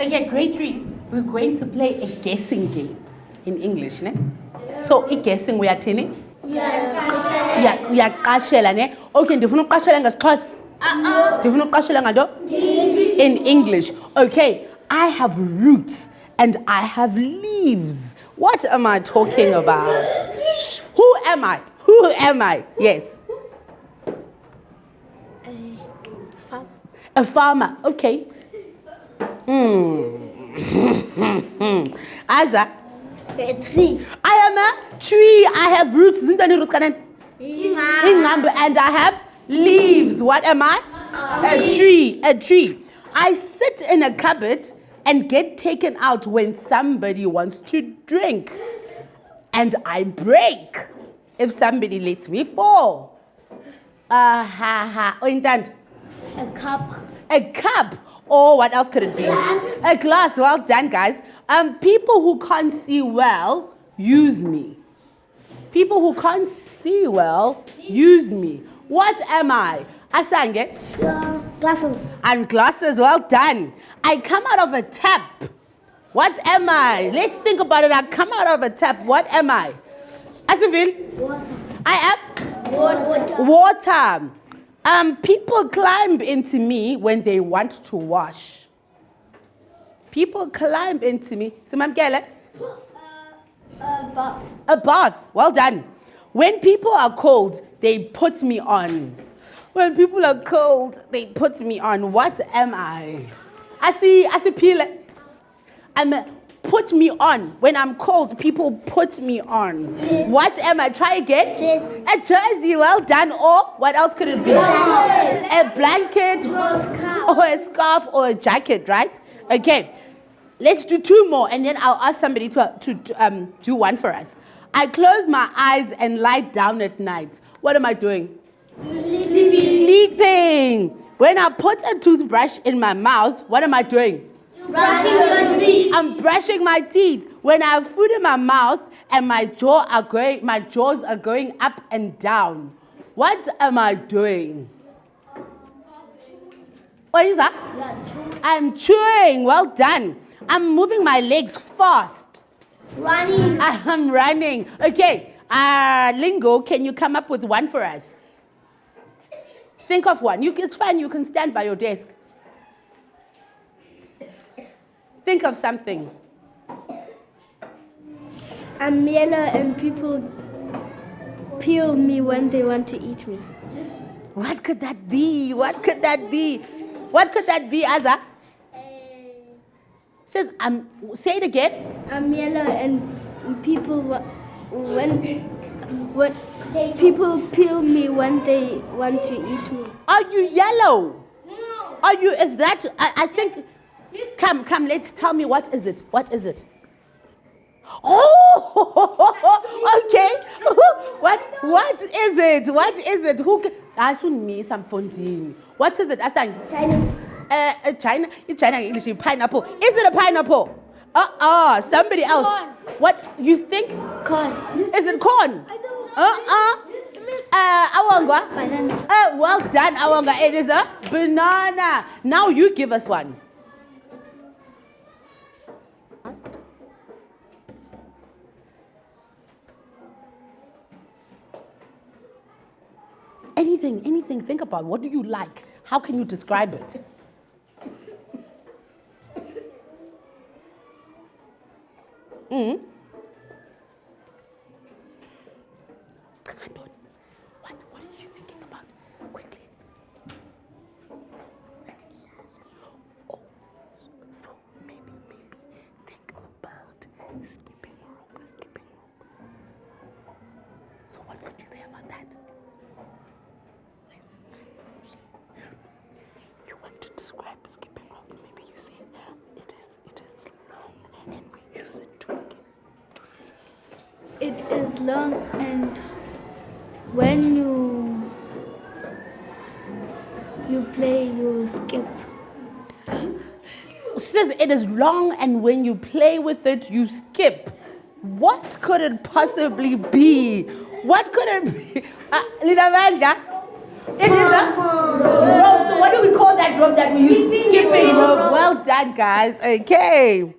Okay, grade threes, we're going to play a guessing game in English, ne? So, i guessing uyathini? Yeah. Uyaqashela ne? Okay, ndifuna uqashela ngesixhosa. Uh-uh. Ndifuna uqashela nganto? In English. Okay, I have roots and I have leaves. What am I talking about? Who am I? Who am I? Yes. A farmer. A farmer, okay. Hmm. Aza, A tree. I am a tree. I have roots. Zintoni roots kanen? Ingcambu, And I have leaves. What am I? A tree. A tree. I sit in a cupboard and get taken out when somebody wants to drink. And I break if somebody lets me fall. Ah ha ha. Oyintando. A cup. A cup. Or what else could it be? Glass. A glass. Well done, guys. Um, people who can't see well use me. People who can't see well use me. What am I? Asange. Yeah, glasses. I'm glasses. Well done. I come out of a tap. What am I? Let's think about it. I come out of a tap. What am I? Asavil. Water. I am Water. water. Um, people climb into me when they want to wash. People climb into me. Simamkele, Uh, a bath. Well done. When people are cold, they put me on. When people are cold, they put me on. What am I? I see, I see pile. I'm a, put me on. When I'm cold, people put me on. What am I? Try again. Jersey. A jersey. Well done. Or what else could it be? A blanket. Or a scarf or a jacket, right? Okay. Let's do two more and then I'll ask somebody to, to um, do one for us. I close my eyes and lie down at night. What am I doing? Sleeping. When I put a toothbrush in my mouth, what am I doing? Brushing. I'm brushing my teeth. When I have food in my mouth and my jaw are going, my jaws are going up and down. What am I doing? What is that? I'm chewing. Well done. I'm moving my legs fast. Running. I'm running. Okay. Uh, Lingo, can you come up with one for us? Think of one. You, it's fine. You can stand by your desk. Think of something. I'm yellow and people peel me when they want to eat me. What could that be? What could that be? What could that be, Aza? Says, um, say it again. I'm yellow and people when when people peel me when they want to eat me. Are you yellow? Are you, is that, I, I think, come, come, let's tell me what is it? What is it? Oh, okay. what, what is it? What is it? Who, I should me some funding. What is it? I sang, China. uh, uh, China, in China English, is pineapple. Is it a pineapple? Uh-uh, somebody else. What, you think? Corn. Is it corn? i Uh-uh. Uh, Awangwa? Banana. Uh, well done, Awanga. It is a banana. Now you give us one. Anything, anything, think about what do you like? How can you describe it? Mm. What, what are you thinking about? Quickly. Oh, so maybe, maybe think about skipping rope, skipping rope. So what could you say about that? You to describe skipping rope? Maybe you say it is, it is long and we use it to skip. It is long and when you you play you skip. She says it is long and when you play with it, you skip. What could it possibly be? What could it be? Uh, Linamanda, it is a rope. So what do we call that rope that we use? Skipping rope. Well done. guys okay